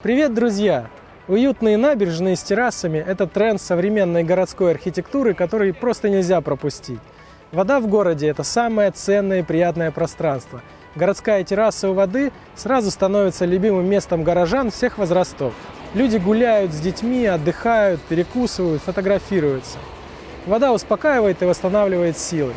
Привет, друзья! Уютные набережные с террасами – это тренд современной городской архитектуры, который просто нельзя пропустить. Вода в городе – это самое ценное и приятное пространство. Городская терраса у воды сразу становится любимым местом горожан всех возрастов. Люди гуляют с детьми, отдыхают, перекусывают, фотографируются. Вода успокаивает и восстанавливает силы.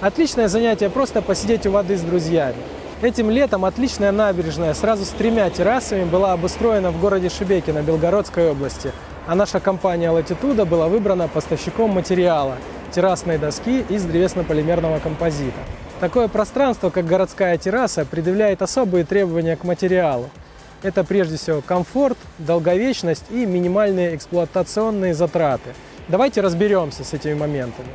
Отличное занятие просто посидеть у воды с друзьями. Этим летом отличная набережная сразу с тремя террасами была обустроена в городе Шебекино Белгородской области, а наша компания Latitude была выбрана поставщиком материала – террасной доски из древесно-полимерного композита. Такое пространство, как городская терраса, предъявляет особые требования к материалу. Это прежде всего комфорт, долговечность и минимальные эксплуатационные затраты. Давайте разберемся с этими моментами.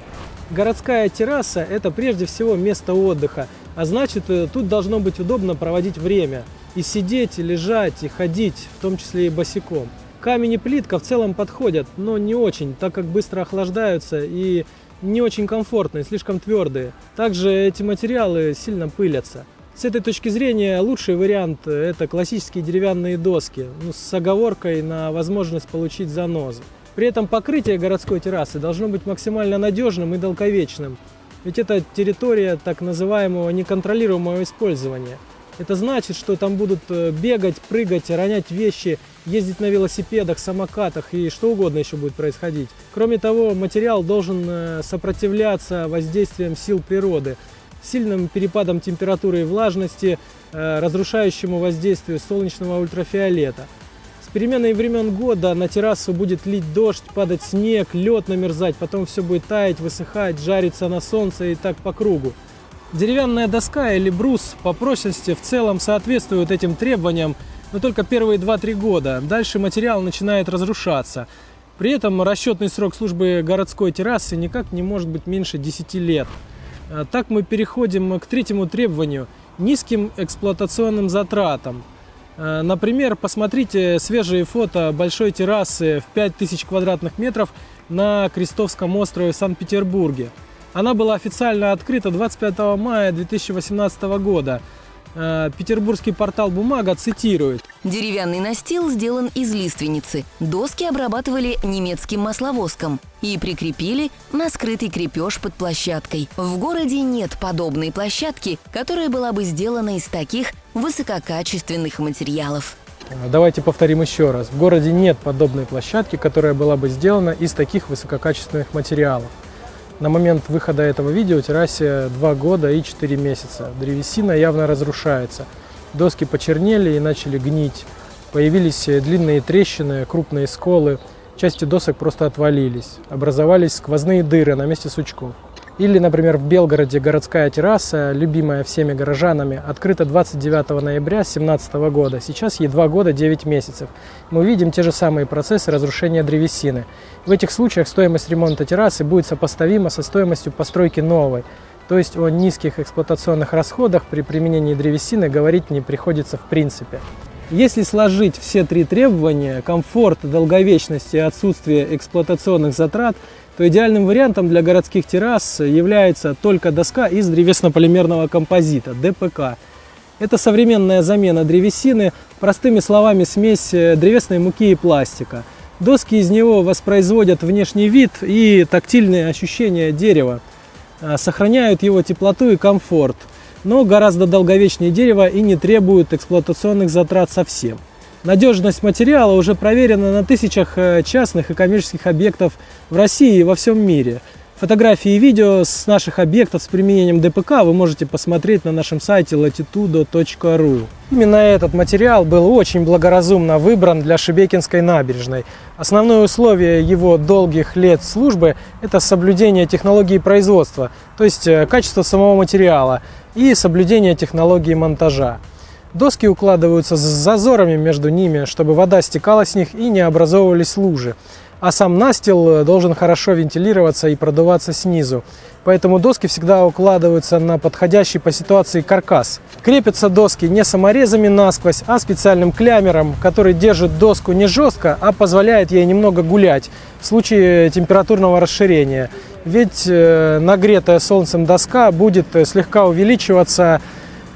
Городская терраса – это прежде всего место отдыха, а значит, э, тут должно быть удобно проводить время. И сидеть, и лежать, и ходить, в том числе и босиком. Камень и плитка в целом подходят, но не очень, так как быстро охлаждаются и не очень комфортные, слишком твердые. Также эти материалы сильно пылятся. С этой точки зрения лучший вариант – это классические деревянные доски, ну, с оговоркой на возможность получить занозы. При этом покрытие городской террасы должно быть максимально надежным и долговечным, ведь это территория так называемого неконтролируемого использования. Это значит, что там будут э, бегать, прыгать, ронять вещи, ездить на велосипедах, самокатах и что угодно еще будет происходить. Кроме того, материал должен э, сопротивляться воздействиям сил природы, сильным перепадам температуры и влажности, э, разрушающему воздействию солнечного ультрафиолета – переменой времен года на террасу будет лить дождь, падать снег, лед намерзать, потом все будет таять, высыхать, жариться на солнце и так по кругу. Деревянная доска или брус по прочности в целом соответствуют этим требованиям, но только первые 2-3 года. Дальше материал начинает разрушаться. При этом расчетный срок службы городской террасы никак не может быть меньше 10 лет. А так мы переходим к третьему требованию – низким эксплуатационным затратам – например, посмотрите свежие фото большой террасы в 5000 квадратных метров на Крестовском острове в Санкт-Петербурге. Она была официально открыта 25 мая 2018 года. Э, петербургский портал «Бумага» цитирует. Деревянный настил сделан из лиственницы. Доски обрабатывали немецким масловоском и прикрепили на скрытый крепеж под площадкой. В городе нет подобной площадки, которая была бы сделана из таких высококачественных материалов. Э, давайте повторим еще раз. В городе нет подобной площадки, которая была бы сделана из таких высококачественных материалов. На момент выхода этого видео террасе 2 года и 4 месяца. Древесина явно разрушается. Доски почернели и начали гнить. Появились длинные трещины, крупные сколы. Части досок просто отвалились. Образовались сквозные дыры на месте сучков. Или, например, в Белгороде городская терраса, любимая всеми горожанами, открыта 29 ноября 2017 года. Сейчас ей 2 года 9 месяцев. Мы видим те же самые процессы разрушения древесины. В этих случаях стоимость ремонта террасы будет сопоставима со стоимостью постройки новой. То есть о низких эксплуатационных расходах при применении древесины говорить не приходится в принципе. Если сложить все три требования – комфорт, долговечность и отсутствие эксплуатационных затрат – то идеальным вариантом для городских террас является только доска из древесно-полимерного композита – ДПК. Это современная замена древесины, простыми словами смесь э, древесной муки и пластика. Доски из него воспроизводят внешний вид и тактильные ощущения дерева, а, сохраняют его теплоту и комфорт, но гораздо долговечнее дерева и не требуют эксплуатационных затрат совсем. Надежность материала уже проверена на тысячах э, частных и коммерческих объектов в России и во всем мире. Фотографии и видео с наших объектов с применением ДПК вы можете посмотреть на нашем сайте latitudo.ru. Именно этот материал был очень благоразумно выбран для Шебекинской набережной. Основное условие его долгих лет службы – это соблюдение технологии производства, то есть э, качество самого материала и соблюдение технологии монтажа. Доски укладываются с зазорами между ними, чтобы вода стекала с них и не образовывались лужи. А сам настил э, должен хорошо вентилироваться и продуваться снизу. Поэтому доски всегда укладываются на подходящий по ситуации каркас. Крепятся доски не саморезами насквозь, а специальным клямером, который держит доску не жестко, а позволяет ей немного гулять в случае температурного расширения. Ведь э, нагретая солнцем доска будет э, слегка увеличиваться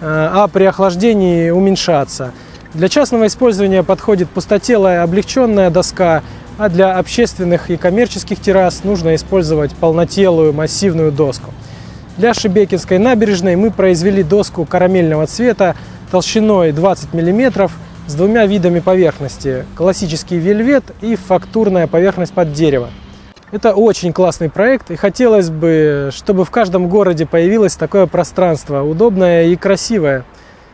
а при охлаждении уменьшаться. Для частного использования подходит пустотелая облегченная доска, а для общественных и коммерческих террас нужно использовать полнотелую массивную доску. Для Шебекинской набережной мы произвели доску карамельного цвета толщиной 20 мм с двумя видами поверхности – классический вельвет и фактурная поверхность под дерево. Это очень классный проект, и хотелось бы, чтобы в каждом городе появилось такое пространство, удобное и красивое.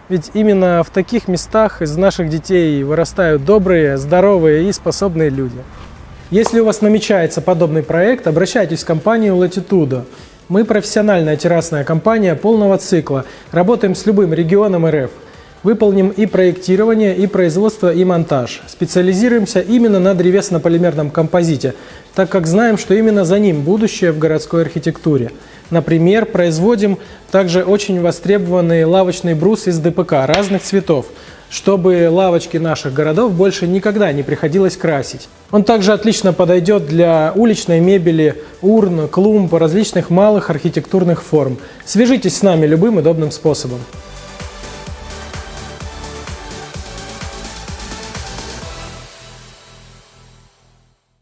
Ведь именно в таких местах из наших детей вырастают добрые, здоровые и способные люди. Если у вас намечается подобный проект, обращайтесь в компанию Latitudo. Мы профессиональная террасная компания полного цикла, работаем с любым регионом РФ. Выполним и проектирование, и производство, и монтаж. Специализируемся именно на древесно-полимерном композите, так как знаем, что именно за ним будущее в городской архитектуре. Например, производим также очень востребованный лавочный брус из ДПК разных цветов, чтобы лавочки наших городов больше никогда не приходилось красить. Он также отлично подойдет для уличной мебели, урн, клумб, различных малых архитектурных форм. Свяжитесь с нами любым удобным способом.